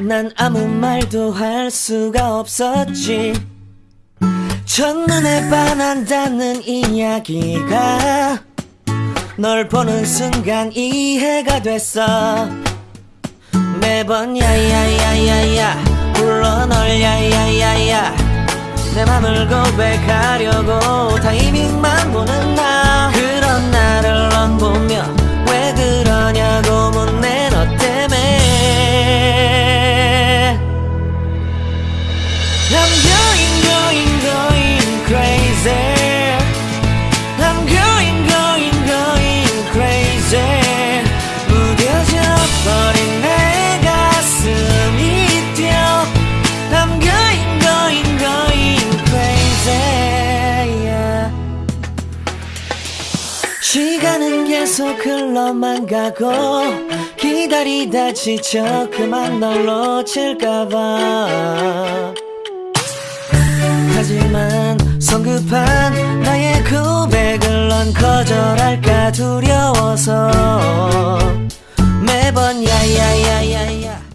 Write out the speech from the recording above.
난 아무 말도 할 수가 없었지. 첫눈에 반한다는 이야기가 널 보는 순간 이해가 됐어. 매번 야야야야야 불러 널 야야야야. 내 맘을 고백하려고 타이밍만 시간은 계속 흘러만 가고 기다리다 지쳐 그만 널 놓칠까봐 하지만 성급한 나의 고백을 넌 거절할까 두려워서